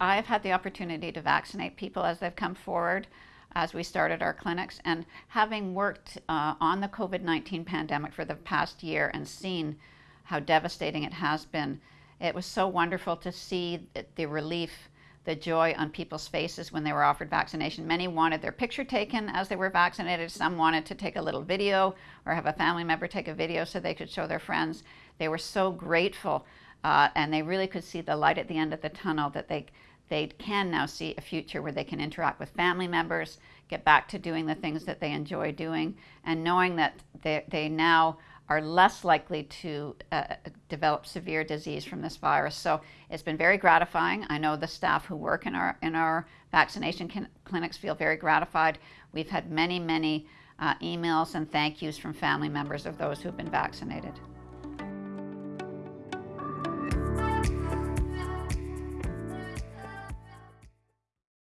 I've had the opportunity to vaccinate people as they've come forward as we started our clinics. And having worked uh, on the COVID 19 pandemic for the past year and seen how devastating it has been, it was so wonderful to see the relief, the joy on people's faces when they were offered vaccination. Many wanted their picture taken as they were vaccinated. Some wanted to take a little video or have a family member take a video so they could show their friends. They were so grateful uh, and they really could see the light at the end of the tunnel that they they can now see a future where they can interact with family members, get back to doing the things that they enjoy doing, and knowing that they, they now are less likely to uh, develop severe disease from this virus. So it's been very gratifying. I know the staff who work in our in our vaccination can, clinics feel very gratified. We've had many, many uh, emails and thank yous from family members of those who've been vaccinated.